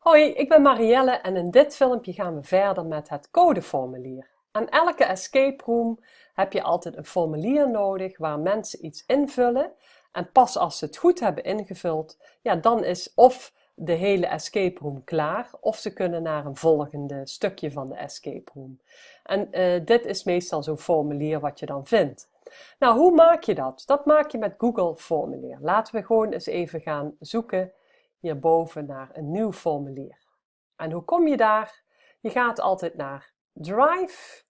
Hoi, ik ben Marielle en in dit filmpje gaan we verder met het codeformulier. Aan elke escape room heb je altijd een formulier nodig waar mensen iets invullen en pas als ze het goed hebben ingevuld, ja, dan is of de hele escape room klaar of ze kunnen naar een volgende stukje van de escape room. En uh, dit is meestal zo'n formulier wat je dan vindt. Nou, hoe maak je dat? Dat maak je met Google Formulier. Laten we gewoon eens even gaan zoeken hierboven naar een nieuw formulier. En hoe kom je daar? Je gaat altijd naar Drive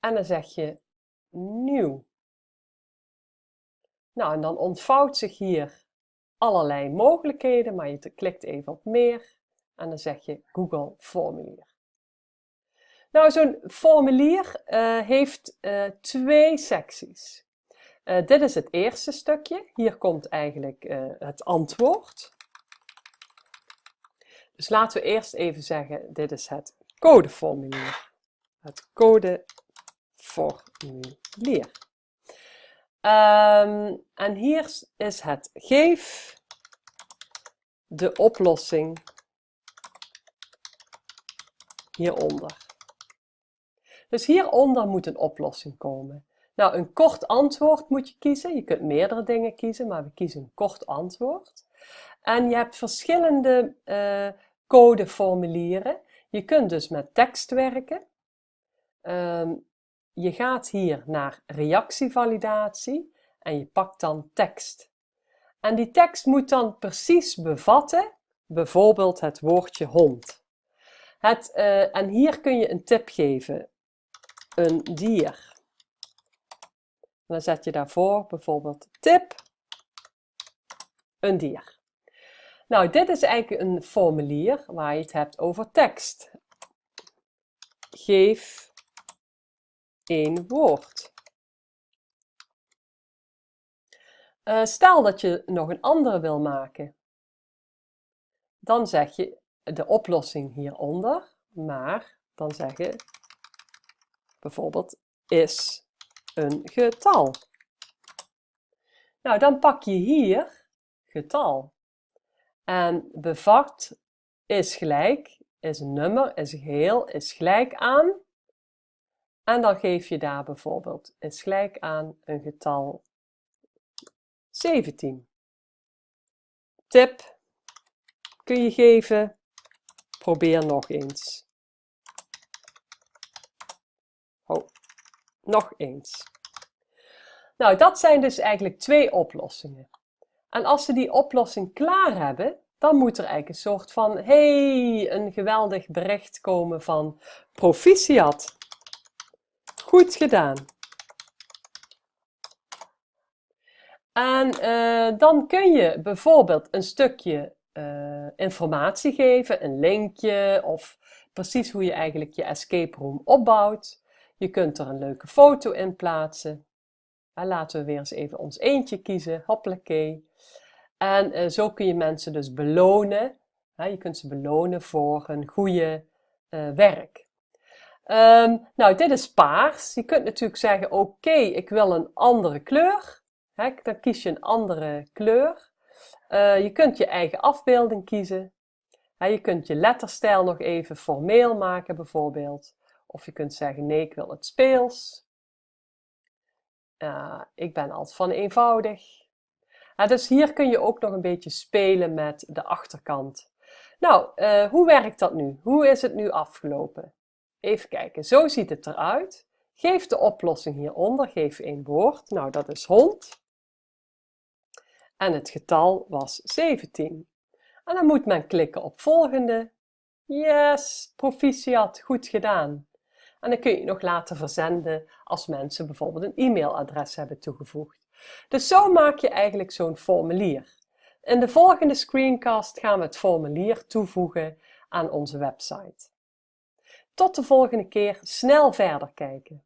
en dan zeg je nieuw. Nou, en dan ontvouwt zich hier allerlei mogelijkheden, maar je klikt even op meer en dan zeg je Google Formulier. Nou, zo'n formulier uh, heeft uh, twee secties. Uh, dit is het eerste stukje. Hier komt eigenlijk uh, het antwoord. Dus laten we eerst even zeggen, dit is het codeformulier. Het codeformulier. Um, en hier is het geef de oplossing hieronder. Dus hieronder moet een oplossing komen. Nou, een kort antwoord moet je kiezen. Je kunt meerdere dingen kiezen, maar we kiezen een kort antwoord. En je hebt verschillende uh, codeformulieren. Je kunt dus met tekst werken. Um, je gaat hier naar reactievalidatie en je pakt dan tekst. En die tekst moet dan precies bevatten, bijvoorbeeld het woordje hond. Het, uh, en hier kun je een tip geven. Een dier dan zet je daarvoor bijvoorbeeld tip, een dier. Nou, dit is eigenlijk een formulier waar je het hebt over tekst. Geef één woord. Uh, stel dat je nog een andere wil maken. Dan zeg je de oplossing hieronder, maar dan zeg je bijvoorbeeld is een getal. Nou, dan pak je hier getal. En bevat is gelijk, is een nummer, is geheel, is gelijk aan. En dan geef je daar bijvoorbeeld is gelijk aan een getal 17. Tip kun je geven, probeer nog eens. Nog eens. Nou, dat zijn dus eigenlijk twee oplossingen. En als ze die oplossing klaar hebben, dan moet er eigenlijk een soort van, hey, een geweldig bericht komen van proficiat. Goed gedaan. En uh, dan kun je bijvoorbeeld een stukje uh, informatie geven, een linkje of precies hoe je eigenlijk je escape room opbouwt. Je kunt er een leuke foto in plaatsen. En laten we weer eens even ons eentje kiezen. Hoppakee. En uh, zo kun je mensen dus belonen. je kunt ze belonen voor een goede uh, werk. Um, nou, dit is paars. Je kunt natuurlijk zeggen, oké, ik wil een andere kleur. Dan kies je een andere kleur. Uh, je kunt je eigen afbeelding kiezen. je kunt je letterstijl nog even formeel maken bijvoorbeeld. Of je kunt zeggen, nee, ik wil het speels. Uh, ik ben altijd van eenvoudig. Uh, dus hier kun je ook nog een beetje spelen met de achterkant. Nou, uh, hoe werkt dat nu? Hoe is het nu afgelopen? Even kijken, zo ziet het eruit. Geef de oplossing hieronder, geef één woord. Nou, dat is hond. En het getal was 17. En dan moet men klikken op volgende. Yes, proficiat, goed gedaan. En dan kun je nog laten verzenden als mensen bijvoorbeeld een e-mailadres hebben toegevoegd. Dus zo maak je eigenlijk zo'n formulier. In de volgende screencast gaan we het formulier toevoegen aan onze website. Tot de volgende keer snel verder kijken.